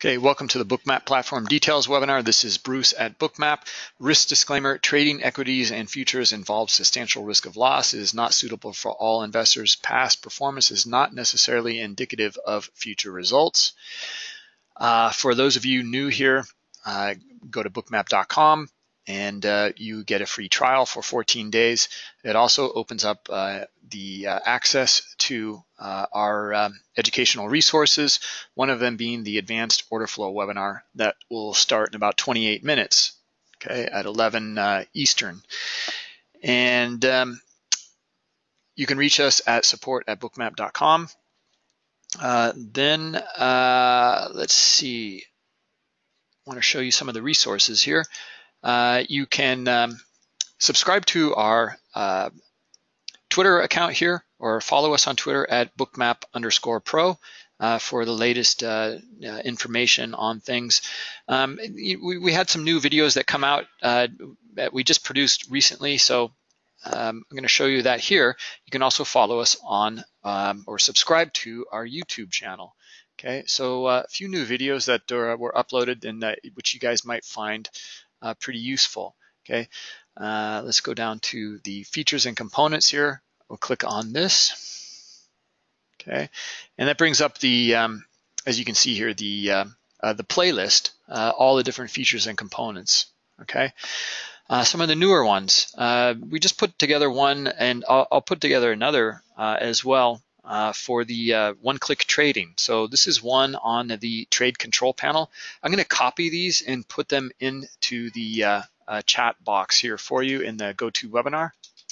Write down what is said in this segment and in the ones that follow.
Okay, welcome to the Bookmap Platform Details webinar. This is Bruce at Bookmap. Risk disclaimer, trading equities and futures involves substantial risk of loss. It is not suitable for all investors. Past performance is not necessarily indicative of future results. Uh, for those of you new here, uh, go to bookmap.com and uh, you get a free trial for 14 days. It also opens up uh, the uh, access to uh, our um, educational resources, one of them being the advanced order flow webinar that will start in about 28 minutes, okay, at 11 uh, Eastern. And um, you can reach us at support at bookmap.com. Uh, then let's see, I want to show you some of the resources here. Uh, you can um, subscribe to our uh, Twitter account here or follow us on Twitter at bookmap underscore pro uh, for the latest uh, uh, information on things. Um, we, we, had some new videos that come out uh, that we just produced recently, so um, I'm going to show you that here. You can also follow us on um, or subscribe to our YouTube channel. Okay, so a few new videos that were uploaded and which you guys might find uh, pretty useful. Okay, uh, let's go down to the features and components here. We'll click on this. Okay, and that brings up the, um, as you can see here, the um, uh, the playlist, uh, all the different features and components. Okay. Uh, some of the newer ones. Uh, we just put together one, and I'll, I'll put together another as well uh, for the uh, one-click trading. So this is one on the trade control panel. I'm going to copy these and put them into the uh, uh, chat box here for you in the GoToWebinar.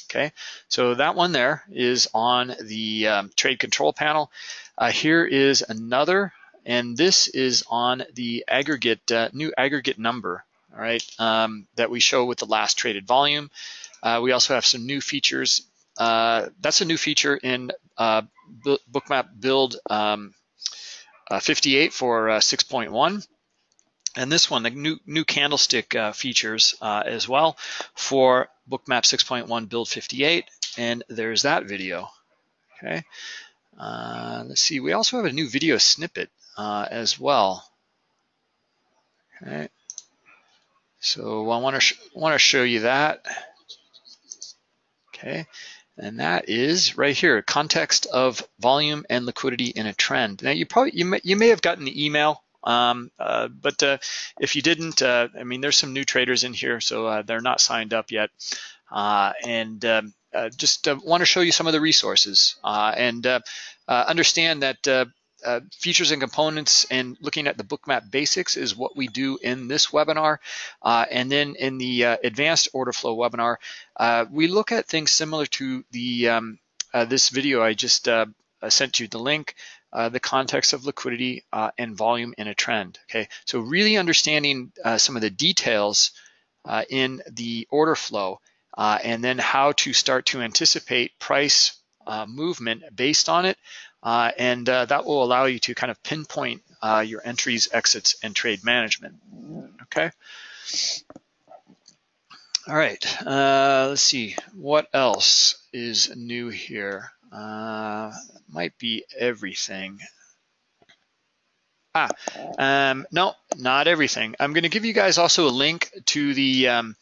Okay, so that one there is on the um, trade control panel. Uh, here is another, and this is on the aggregate uh, new aggregate number. All right, um, that we show with the last traded volume. we also have some new features uh, that's a new feature in uh, Bookmap Build um, uh, 58 for uh, 6.1. And this one, the new, new candlestick uh, features as well for Bookmap 6.1 Build 58. And there's that video. Okay. let's see. We also have a new video snippet as well. Okay. So I want to want to show you that. Okay, and that is right here, context of volume and liquidity in a trend. Now you probably, you may, you may have gotten the email, um, uh, but uh, if you didn't, uh, I mean, there's some new traders in here, so uh, they're not signed up yet. Uh, and um, uh, just want to show you some of the resources and understand that uh, features and components and looking at the bookmap basics is what we do in this webinar. Uh, and then in the uh, advanced order flow webinar, uh, we look at things similar to the um, uh, this video I just uh, sent you the link, the context of liquidity and volume in a trend. Okay, so really understanding some of the details in the order flow and then how to start to anticipate price movement based on it uh, and uh, that will allow you to kind of pinpoint uh, your entries, exits, and trade management. Okay. All right. Uh, let's see. What else is new here? Uh, might be everything. Ah, um, no, not everything. I'm going to give you guys also a link to the um,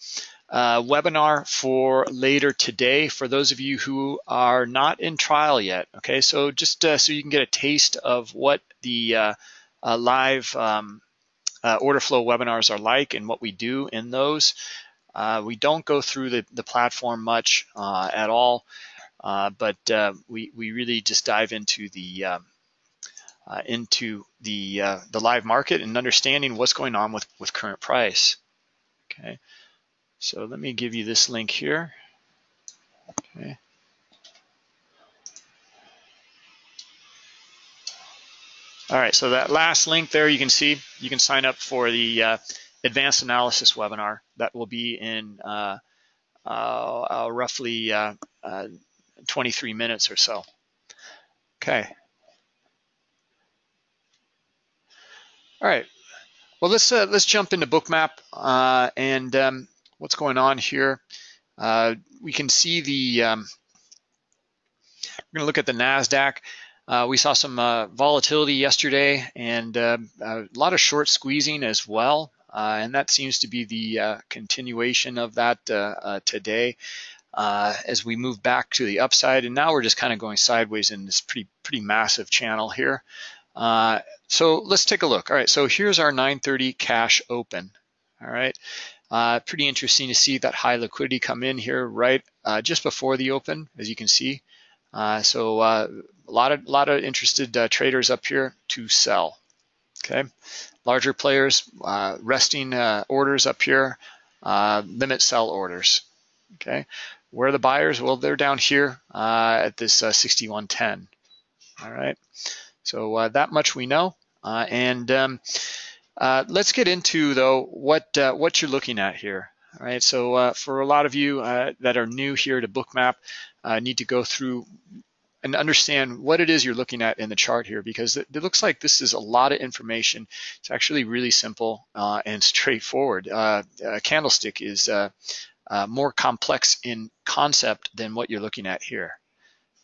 uh, webinar for later today for those of you who are not in trial yet. Okay, so just uh, so you can get a taste of what the uh, uh live um, uh, order flow webinars are like and what we do in those. Uh, we don't go through the, the platform much at all, but we, we really just dive into the um, into the the live market and understanding what's going on with with current price. Okay. So let me give you this link here. Okay. All right, so that last link there, you can see you can sign up for the uh, advanced analysis webinar that will be in uh, uh, roughly uh, uh, 23 minutes or so. Okay. All right. Well, let's uh, let's jump into Bookmap and um, what's going on here. Uh, we can see the, um, we're gonna look at the NASDAQ. Uh, we saw some uh, volatility yesterday and uh, a lot of short squeezing as well. Uh, and that seems to be the uh, continuation of that uh, today as we move back to the upside. And now we're just kind of going sideways in this pretty, pretty massive channel here. so let's take a look. All right, so here's our 930 cash open. All right, uh, pretty interesting to see that high liquidity come in here right uh, just before the open, as you can see. Uh, so uh, a lot of a lot of interested uh, traders up here to sell. Okay, larger players uh, resting orders up here, limit sell orders. Okay, where are the buyers? Well, they're down here at this 6110. All right, so that much we know, and um, uh, let's get into though what uh, what you're looking at here. All right, so uh, for a lot of you uh, that are new here to Bookmap, uh, need to go through and understand what it is you're looking at in the chart here because it, looks like this is a lot of information. It's actually really simple uh, and straightforward. a candlestick is more complex in concept than what you're looking at here.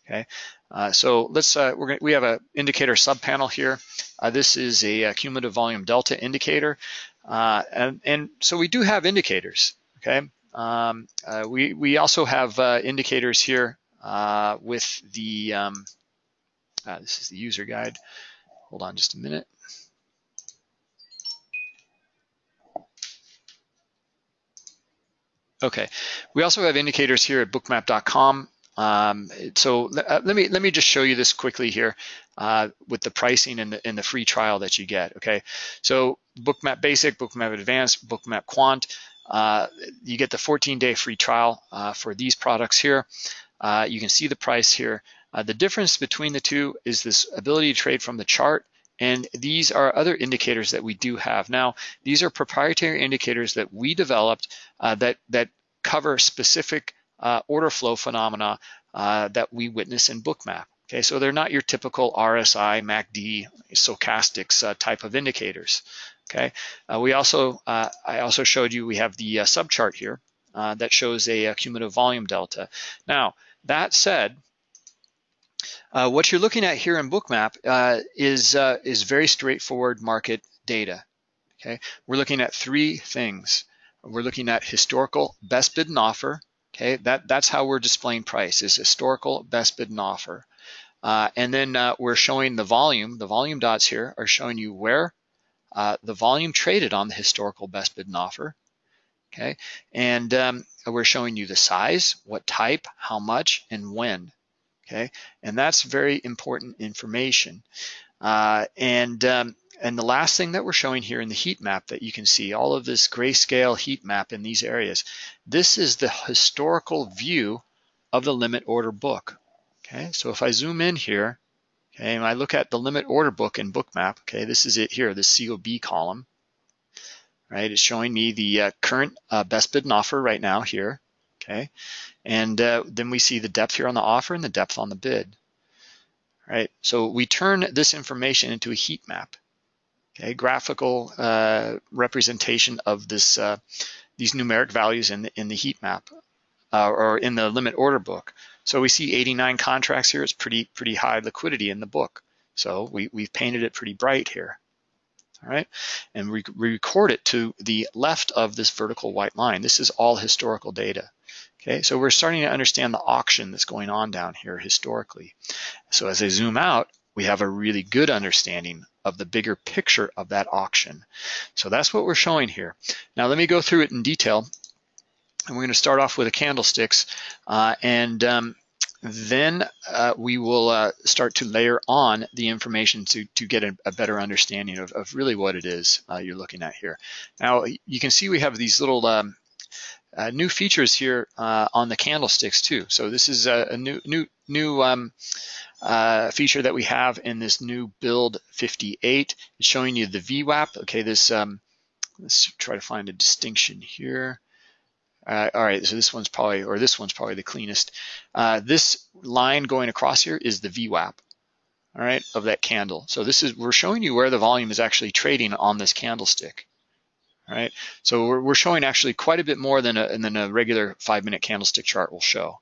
Okay, uh, so let's uh, we're gonna, we have a indicator subpanel here. Uh, this is a, a, cumulative volume delta indicator, uh, and and so we do have indicators. Okay, um, uh, we we also have uh, indicators here with the um, this is the user guide. Hold on just a minute. Okay, we also have indicators here at bookmap.com. Um, so uh, let me let me just show you this quickly here uh, with the pricing and the, and the free trial that you get. Okay, so Bookmap Basic, Bookmap Advanced, Bookmap Quant. Uh, you get the 14-day free trial uh, for these products here. Uh, you can see the price here. Uh, the difference between the two is this ability to trade from the chart and these are other indicators that we do have. Now, these are proprietary indicators that we developed that, that cover specific uh, order flow phenomena uh, that we witness in Bookmap. Okay, so they're not your typical RSI, MACD, stochastics uh, type of indicators. Okay, uh, we also uh, I also showed you we have the uh, subchart here that shows a, a, cumulative volume delta. Now that said, what you're looking at here in Bookmap is is very straightforward market data. Okay, we're looking at three things. We're looking at historical best bid and offer, Okay, that, that's how we're displaying price is historical best bid and offer. Uh, and then uh, we're showing the volume, the volume dots here are showing you where uh, the volume traded on the historical best bid and offer. Okay, and um, we're showing you the size, what type, how much, and when. Okay, and that's very important information. Uh, and um, and the last thing that we're showing here in the heat map that you can see, all of this grayscale heat map in these areas, this is the historical view of the limit order book. Okay, so if I zoom in here, okay, and I look at the limit order book in Bookmap, okay, this is it here, the COB column, right? It's showing me the uh, current uh, best bid and offer right now here, okay? And uh, then we see the depth here on the offer and the depth on the bid, right? So we turn this information into a heat map okay, graphical uh, representation of this uh, these numeric values in the, in the heat map uh, or in the limit order book. So we see 89 contracts here. It's pretty pretty high liquidity in the book. So we, we've painted it pretty bright here. All right, and we, we record it to the left of this vertical white line. This is all historical data. Okay, so we're starting to understand the auction that's going on down here historically. So as I zoom out, we have a really good understanding of the bigger picture of that auction. So that's what we're showing here. Now let me go through it in detail. And we're going to start off with the candlesticks uh, and um, then uh, we will uh, start to layer on the information to, to get a, a better understanding of, of, really what it is uh, you're looking at here. Now you can see we have these little um, uh, new features here uh, on the candlesticks too. So this is a, a new new new um, uh, feature that we have in this new build 58. It's showing you the VWAP. Okay, this um, let's try to find a distinction here. Uh, all right, so this one's probably, or this one's probably the cleanest. Uh, this line going across here is the VWAP, all right, of that candle. So this is, we're showing you where the volume is actually trading on this candlestick, right? So we're, we're showing actually quite a bit more than a, than a regular five minute candlestick chart will show.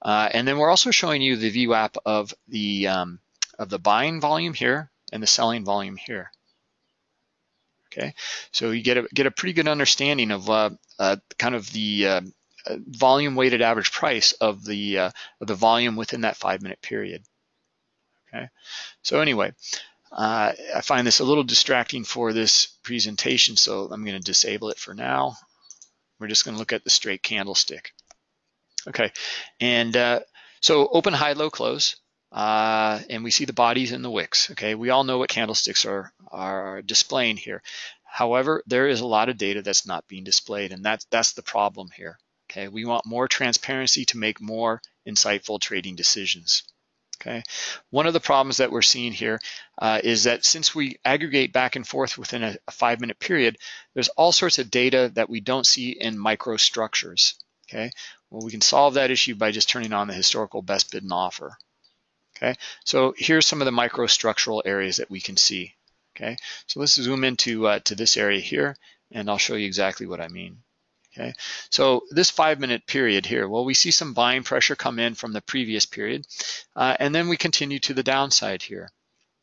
Uh, and then we're also showing you the VWAP of the um, of the buying volume here and the selling volume here. Okay, so you get a get a pretty good understanding of uh, uh, kind of the uh, volume weighted average price of the uh, of the volume within that five minute period. Okay, so anyway, uh, I find this a little distracting for this presentation, so I'm going to disable it for now. We're just going to look at the straight candlestick. Okay, and uh, so open, high, low, close, uh, and we see the bodies and the wicks. Okay, we all know what candlesticks are are displaying here. However, there is a lot of data that's not being displayed, and that's that's the problem here. Okay, we want more transparency to make more insightful trading decisions. Okay, one of the problems that we're seeing here uh, is that since we aggregate back and forth within a, a five minute period, there's all sorts of data that we don't see in microstructures. Okay, well, we can solve that issue by just turning on the historical best bid and offer. Okay, so here's some of the microstructural areas that we can see. Okay, so let's zoom into uh, to this area here, and I'll show you exactly what I mean. Okay, so this five minute period here, well, we see some buying pressure come in from the previous period, uh, and then we continue to the downside here.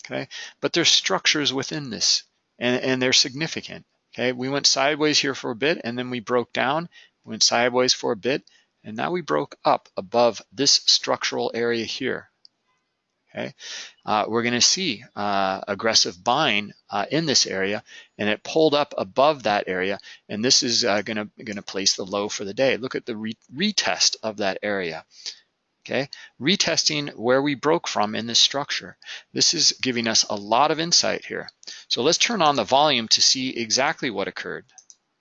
Okay, but there's structures within this, and, and they're significant. Okay, we went sideways here for a bit, and then we broke down, went sideways for a bit, and now we broke up above this structural area here. Okay, uh, we're going to see uh, aggressive buying uh, in this area, and it pulled up above that area, and this is going to going to place the low for the day. Look at the re retest of that area. Okay, retesting where we broke from in this structure. This is giving us a lot of insight here. So let's turn on the volume to see exactly what occurred.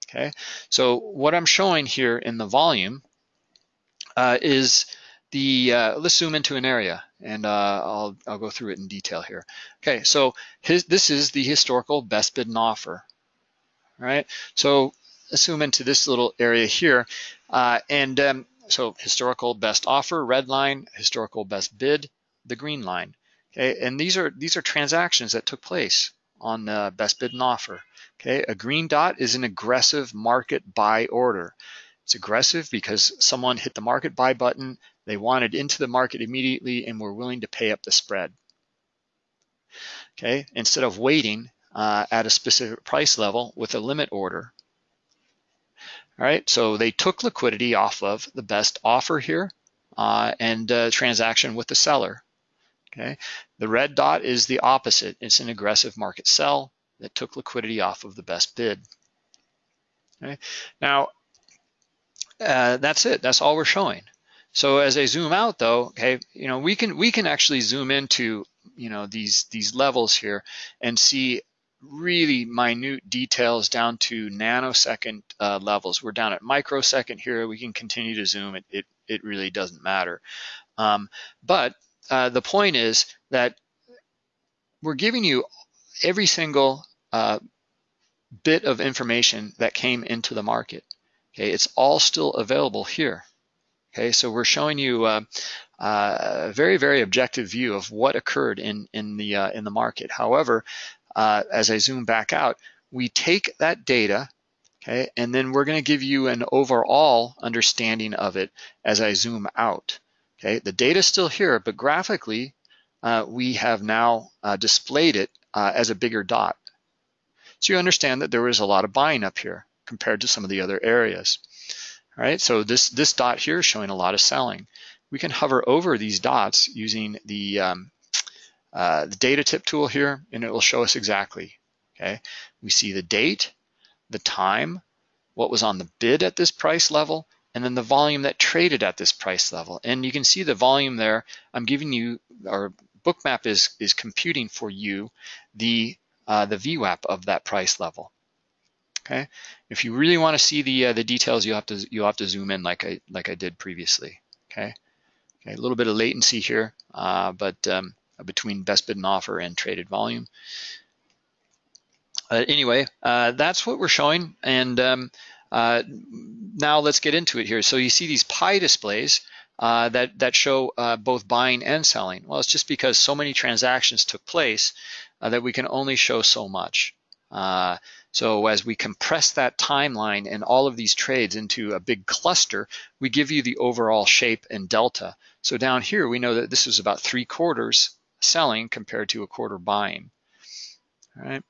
Okay, so what I'm showing here in the volume uh, is the, uh, let's zoom into an area and uh, I'll, I'll go through it in detail here. Okay, so his, this is the historical best bid and offer, right? So let's zoom into this little area here. Uh, and um, so historical best offer, red line, historical best bid, the green line. Okay, and these are these are transactions that took place on the best bid and offer. Okay, a green dot is an aggressive market buy order. It's aggressive because someone hit the market buy button they wanted into the market immediately and were willing to pay up the spread. Okay, instead of waiting uh, at a specific price level with a limit order. All right, so they took liquidity off of the best offer here uh, and uh, transaction with the seller. Okay, the red dot is the opposite. It's an aggressive market sell that took liquidity off of the best bid. Okay, now uh, that's it. That's all we're showing. So as I zoom out though, okay, you know, we can we can actually zoom into, you know, these these levels here and see really minute details down to nanosecond uh, levels. We're down at microsecond here. We can continue to zoom. It it, it really doesn't matter. Um, but uh, the point is that we're giving you every single uh, bit of information that came into the market. Okay, it's all still available here. Okay, so we're showing you uh, uh, a very, very objective view of what occurred in, in, the, uh, in the market. However, uh, as I zoom back out, we take that data, okay, and then we're gonna give you an overall understanding of it as I zoom out. Okay, the data is still here, but graphically, uh, we have now uh, displayed it as a bigger dot. So you understand that there was a lot of buying up here compared to some of the other areas. All right, so this, this dot here is showing a lot of selling. We can hover over these dots using the, um, uh, the data tip tool here, and it will show us exactly, okay? We see the date, the time, what was on the bid at this price level, and then the volume that traded at this price level. And you can see the volume there. I'm giving you, or Bookmap is, is computing for you the, uh, the VWAP of that price level. Okay, if you really want to see the uh, the details, you have to you have to zoom in like I like I did previously. Okay, okay, a little bit of latency here, uh, but um, between best bid and offer and traded volume. Uh, anyway, uh, that's what we're showing, and um, uh, now let's get into it here. So you see these pie displays. Uh, that that show uh, both buying and selling. Well, it's just because so many transactions took place uh, that we can only show so much. So as we compress that timeline and all of these trades into a big cluster, we give you the overall shape and delta. So down here, we know that this was about three quarters selling compared to a quarter buying. All right,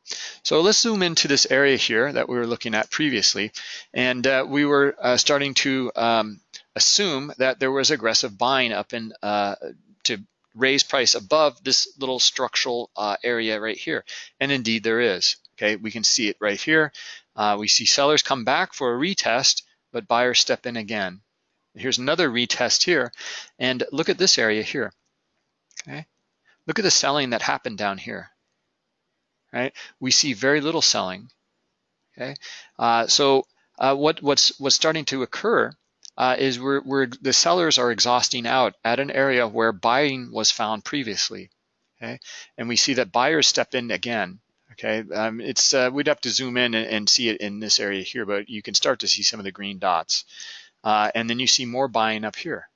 so let's zoom into this area here that we were looking at previously. And uh, we were uh, starting to um, assume that there was aggressive buying up in uh, to raise price above this little structural uh, area right here. And indeed there is. Okay, we can see it right here. Uh, we see sellers come back for a retest, but buyers step in again. Here's another retest here. And look at this area here. Okay, look at the selling that happened down here right? We see very little selling, okay? Uh, so uh, what, what's, what's starting to occur uh, is we're, the sellers are exhausting out at an area where buying was found previously, okay? And we see that buyers step in again, okay? Um, it's, uh, we'd have to zoom in and, and, see it in this area here, but you can start to see some of the green dots. Uh, and then you see more buying up here,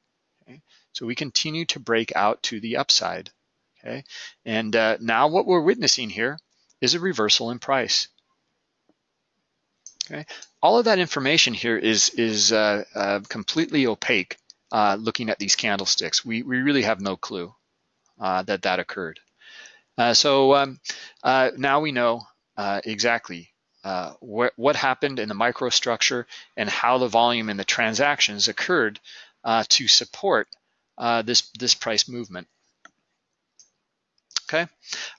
okay? So we continue to break out to the upside, okay? And uh, now what we're witnessing here is a reversal in price. Okay, all of that information here is is uh, uh, completely opaque. Uh, looking at these candlesticks, we we really have no clue that that occurred. Uh, so um, uh, now we know exactly what what happened in the microstructure and how the volume and the transactions occurred to support this this price movement. Okay, all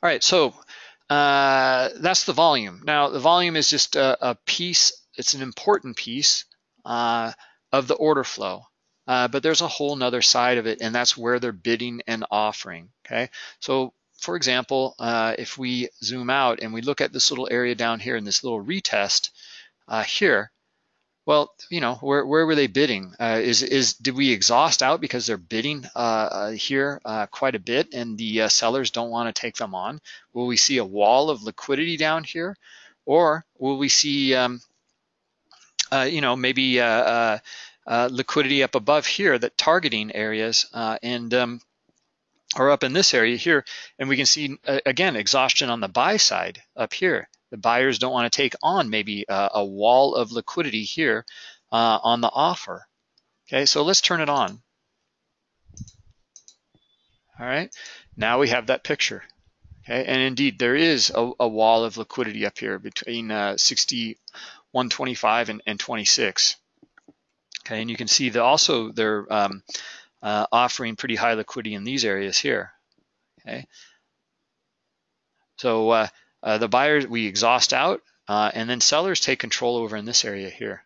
right. So uh, that's the volume. Now, the volume is just a, a piece, it's an important piece uh, of the order flow. Uh, but there's a whole nother side of it, and that's where they're bidding and offering, okay? So, for example, uh, if we zoom out and we look at this little area down here in this little retest uh, here, well, you know, where, where were they bidding? Uh, is is did we exhaust out because they're bidding uh, uh, here uh, quite a bit and the sellers don't want to take them on? Will we see a wall of liquidity down here, or will we see, um, you know, maybe liquidity up above here that targeting areas and um, or up in this area here, and we can see again exhaustion on the buy side up here. The buyers don't want to take on maybe a, a wall of liquidity here uh, on the offer. Okay, so let's turn it on. All right, now we have that picture. Okay, and indeed there is a, a wall of liquidity up here between uh, 60, 125 and, and 26. Okay, and you can see that also they're um, uh, offering pretty high liquidity in these areas here. Okay, so uh, uh, the buyers, we exhaust out, uh, and then sellers take control over in this area here.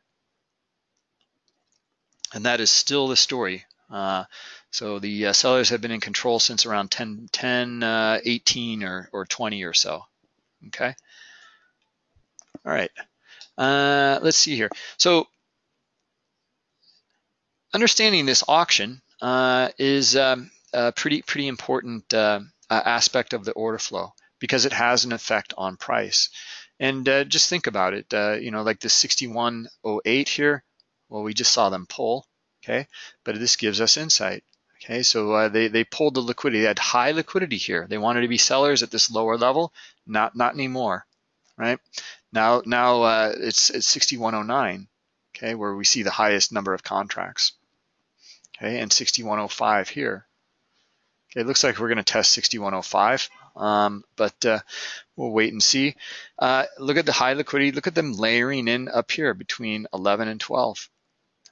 And that is still the story. Uh, so the uh, sellers have been in control since around 10, 10 uh, 18 or, or 20 or so. Okay. All right. Let's see here. So understanding this auction is um, a pretty pretty important aspect of the order flow because it has an effect on price. And uh, just think about it, uh, you know, like the 6108 here, well, we just saw them pull, okay? But this gives us insight, okay? So uh, they, they pulled the liquidity, they had high liquidity here. They wanted to be sellers at this lower level, not, not anymore, right? Now, now uh, it's, it's 6109, okay, where we see the highest number of contracts, okay, and 6105 here. Okay, it looks like we're gonna test 6105. Um, but uh, we'll wait and see. Uh, look at the high liquidity. Look at them layering in up here between 11 and 12,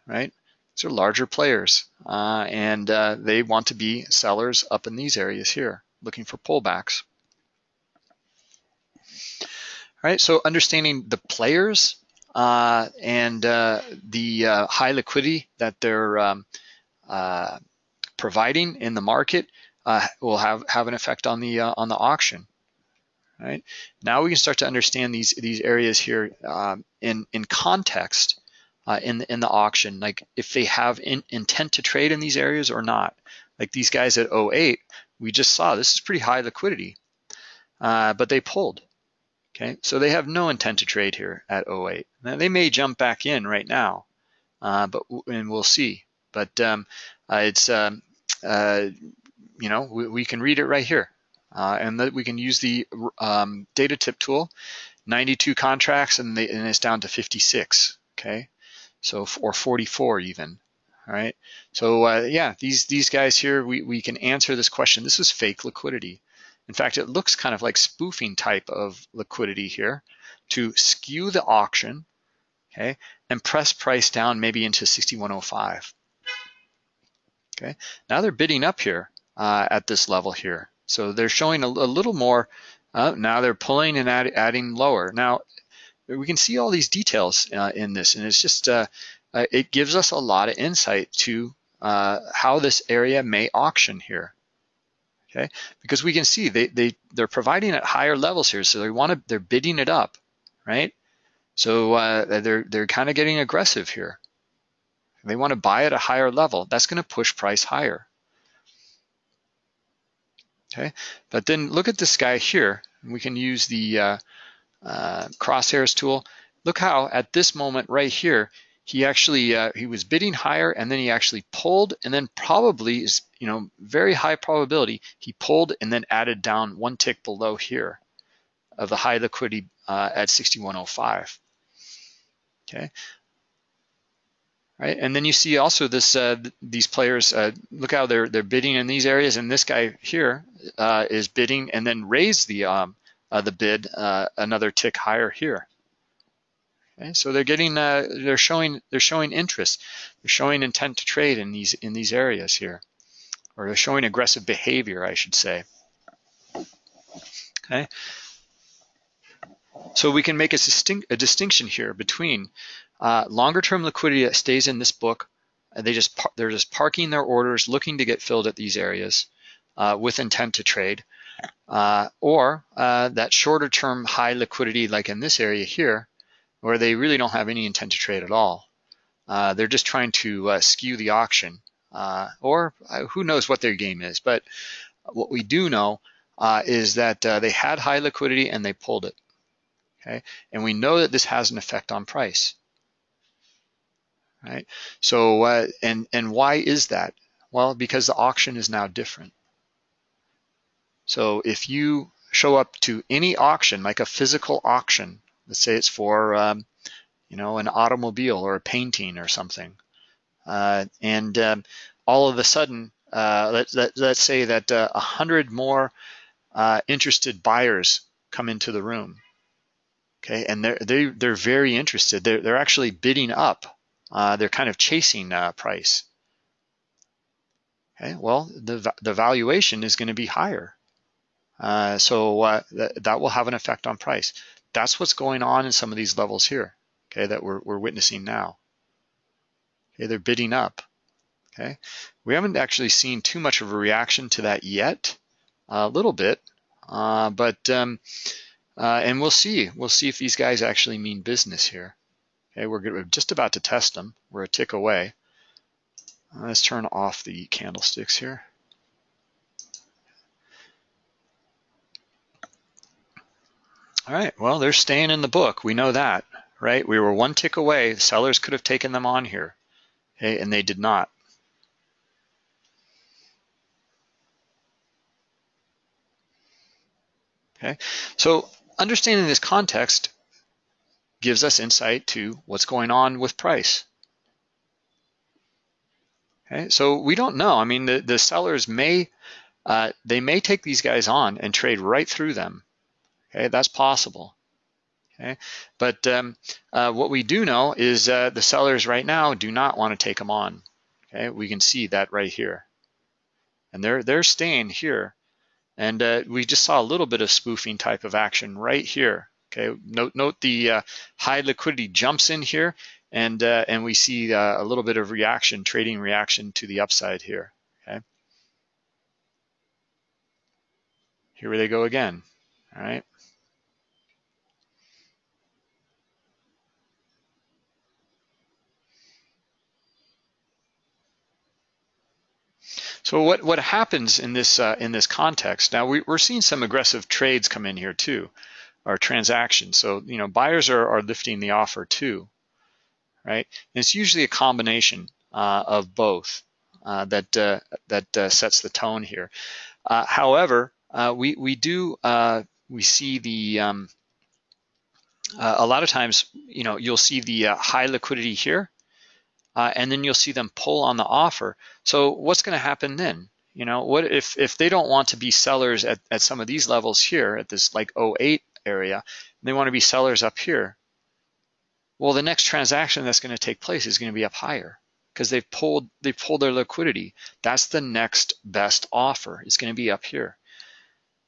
right? These are larger players, uh, and uh, they want to be sellers up in these areas here, looking for pullbacks. All right, so understanding the players uh, and uh, the high liquidity that they're um, providing in the market uh, will have have an effect on the uh, on the auction. Right now, we can start to understand these these areas here um, in in context uh, in the, in the auction, like if they have in, intent to trade in these areas or not. Like these guys at 08, we just saw this is pretty high liquidity, uh, but they pulled. Okay, so they have no intent to trade here at 08. Now they may jump back in right now, uh, but and we'll see. But um, uh, it's um, uh, you know, we, we can read it right here. Uh, and that we can use the um, data tip tool, 92 contracts, and, they, and, it's down to 56. Okay, so or 44 even. All right. So uh, yeah, these these guys here, we we can answer this question. This is fake liquidity. In fact, it looks kind of like spoofing type of liquidity here to skew the auction, okay, and press price down maybe into 6105. Okay, now they're bidding up here uh, at this level here. So they're showing a, a little more, uh, now they're pulling and add, adding lower. Now, we can see all these details uh, in this, and it's just, uh, uh, it gives us a lot of insight to uh, how this area may auction here. Okay, because we can see they, they, they're providing at higher levels here, so they want to, they're bidding it up, right? So they're, they're kind of getting aggressive here. They want to buy at a higher level. That's going to push price higher. Okay, but then look at this guy here. We can use the uh, uh, crosshairs tool. Look how at this moment right here, he actually uh, he was bidding higher and then he actually pulled and then probably is you know very high probability he pulled and then added down one tick below here of the high liquidity uh, at 6105 okay right and then you see also this uh, these players uh, look how they're they're bidding in these areas and this guy here uh, is bidding and then raise the um, uh, the bid another tick higher here Okay, so they're getting, uh, they're showing, they're showing interest. They're showing intent to trade in these in these areas here, or they're showing aggressive behavior, I should say. Okay. So we can make a, distinct, a distinction here between uh, longer-term liquidity that stays in this book. They just they're just parking their orders, looking to get filled at these areas uh, with intent to trade, uh, or uh, that shorter-term high liquidity, like in this area here, where they really don't have any intent to trade at all. Uh, they're just trying to uh, skew the auction, or who knows what their game is. But what we do know is that they had high liquidity and they pulled it. Okay, and we know that this has an effect on price. Right. So, and and why is that? Well, because the auction is now different. So if you show up to any auction, like a physical auction, Let's say it's for, um, you know, an automobile or a painting or something. Uh, and um, all of a sudden, uh, let, let, let's say that uh, a uh, hundred more uh, interested buyers come into the room. Okay, and they're they, they're very interested. They're they're actually bidding up. Uh, they're kind of chasing price. Okay, well the the valuation is going to be higher. so th that will have an effect on price. That's what's going on in some of these levels here, okay, that we're, we're witnessing now. Okay, they're bidding up, okay. We haven't actually seen too much of a reaction to that yet, a little bit, uh, but, um, uh, and we'll see. We'll see if these guys actually mean business here. Okay, we're, we're just about to test them. We're a tick away. Uh, let's turn off the candlesticks here. All right, well, they're staying in the book. We know that, right? We were one tick away. Sellers could have taken them on here, okay, and they did not. Okay, so understanding this context gives us insight to what's going on with price. Okay, so we don't know. I mean, the, the sellers may, uh, they may take these guys on and trade right through them Okay, that's possible. Okay, but um, uh, what we do know is uh, the sellers right now do not want to take them on. Okay, we can see that right here, and they're they're staying here, and uh, we just saw a little bit of spoofing type of action right here. Okay, note note the uh, high liquidity jumps in here, and uh, and we see uh, a little bit of reaction, trading reaction to the upside here. Okay, here they go again. All right. So what, what happens in this uh, in this context? Now we, are seeing some aggressive trades come in here too, or transactions. So you know buyers are, are lifting the offer too, right? And it's usually a combination uh, of both uh, that uh, that uh, sets the tone here. Uh, however, we we do we see the um, a lot of times you know you'll see the high liquidity here uh, and then you'll see them pull on the offer. So what's going to happen then? You know, what if, if they don't want to be sellers at, at some of these levels here at this like 08 area, and they want to be sellers up here. Well, the next transaction that's going to take place is going to be up higher because they've pulled they pulled their liquidity. That's the next best offer. It's going to be up here.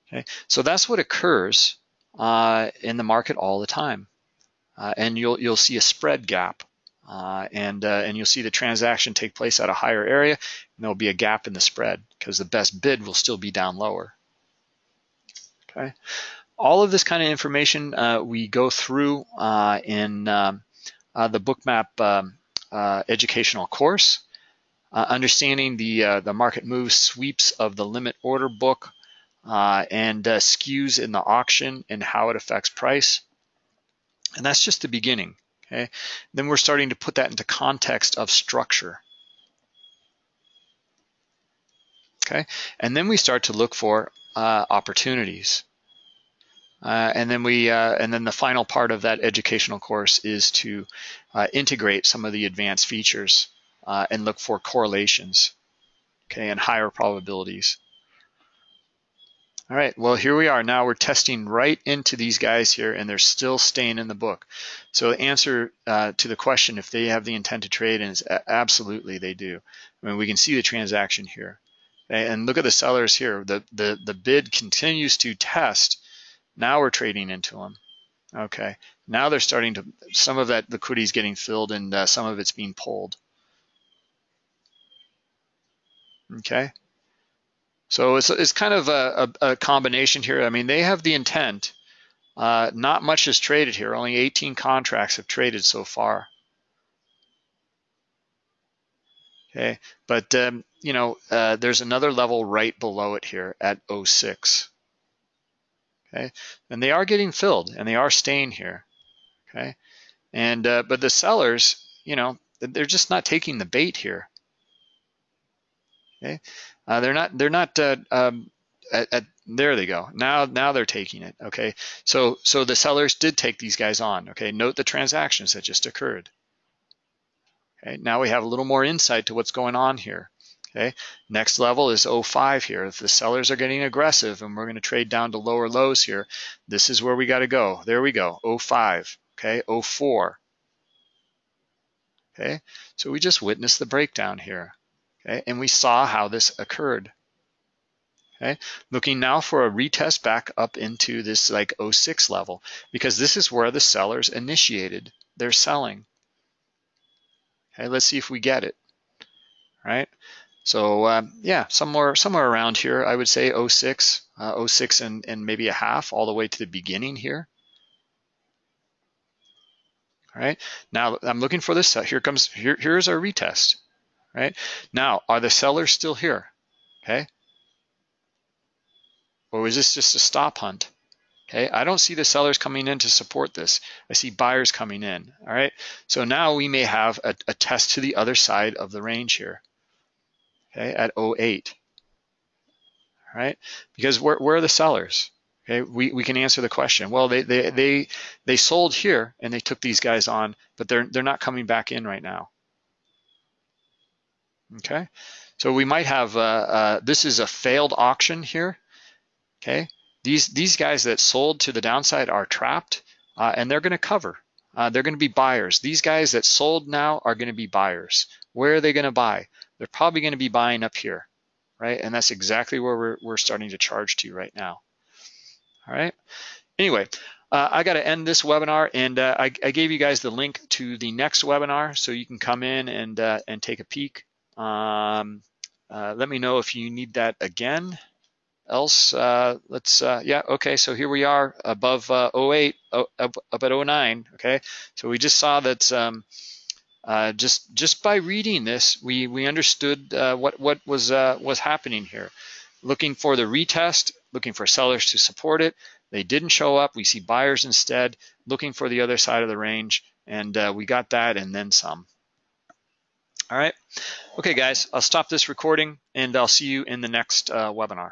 Okay, so that's what occurs uh, in the market all the time, uh, and you'll you'll see a spread gap, uh, and uh, and you'll see the transaction take place at a higher area, and there'll be a gap in the spread because the best bid will still be down lower. Okay, all of this kind of information uh, we go through uh, in um, the bookmap um, educational course. understanding the the market moves sweeps of the limit order book uh, and uh, skews in the auction and how it affects price. And that's just the beginning. Okay, then we're starting to put that into context of structure. Okay, and then we start to look for uh, opportunities. Uh, and then we, uh, and then the final part of that educational course is to uh, integrate some of the advanced features uh, and look for correlations, okay, and higher probabilities. All right, well, here we are. Now we're testing right into these guys here, and they're still staying in the book. So the answer uh, to the question, if they have the intent to trade, is absolutely they do. I mean, we can see the transaction here. And look at the sellers here. The, the, the bid continues to test. Now we're trading into them. Okay, now they're starting to, some of that liquidity is getting filled and uh, some of it's being pulled. Okay. So it's, it's kind of a, a, a combination here. I mean, they have the intent. Uh, not much is traded here. Only 18 contracts have traded so far. Okay, but um, you know, uh, there's another level right below it here at 06. Okay, and they are getting filled and they are staying here. Okay, and uh, but the sellers, you know, they're just not taking the bait here. Okay, uh, they're not. They're not. Uh, um, at, at, there they go. Now, now they're taking it. Okay. So, so the sellers did take these guys on. Okay. Note the transactions that just occurred. Okay. Now we have a little more insight to what's going on here. Okay. Next level is 05 here. If the sellers are getting aggressive and we're going to trade down to lower lows here, this is where we got to go. There we go. 05. Okay. 04. Okay. So we just witnessed the breakdown here. Okay, and we saw how this occurred. Okay, looking now for a retest back up into this like 06 level because this is where the sellers initiated their selling. Okay, let's see if we get it. Right. So um, yeah, somewhere somewhere around here, I would say 06, uh, 06 and, and maybe a half all the way to the beginning here. All right. Now I'm looking for this. Here comes here. Here's our retest right? Now, are the sellers still here? Okay. Or is this just a stop hunt? Okay, I don't see the sellers coming in to support this. I see buyers coming in, all right? So now we may have a, a test to the other side of the range here, okay, at 08, all right? Because where, where are the sellers? Okay, we, we can answer the question. Well, they, they, they, they sold here and they took these guys on, but they're, they're not coming back in right now. Okay, so we might have, uh, uh, this is a failed auction here. Okay, these, these guys that sold to the downside are trapped uh, and they're gonna cover. Uh, they're gonna be buyers. These guys that sold now are gonna be buyers. Where are they gonna buy? They're probably gonna be buying up here, right? And that's exactly where we're, we're starting to charge to right now. All right, anyway, uh, I got to end this webinar, and uh, I, I, gave you guys the link to the next webinar, so you can come in and uh, and take a peek. Um, uh, let me know if you need that again. Else, uh, let's, uh, yeah, okay, so here we are above uh, 08, up, up at 09, okay? So we just saw that um, uh, just just by reading this, we, we understood uh, what, what was, uh, was happening here. Looking for the retest, looking for sellers to support it. They didn't show up. We see buyers instead, looking for the other side of the range, and uh, we got that and then some. All right. Okay, guys, I'll stop this recording and I'll see you in the next uh, webinar.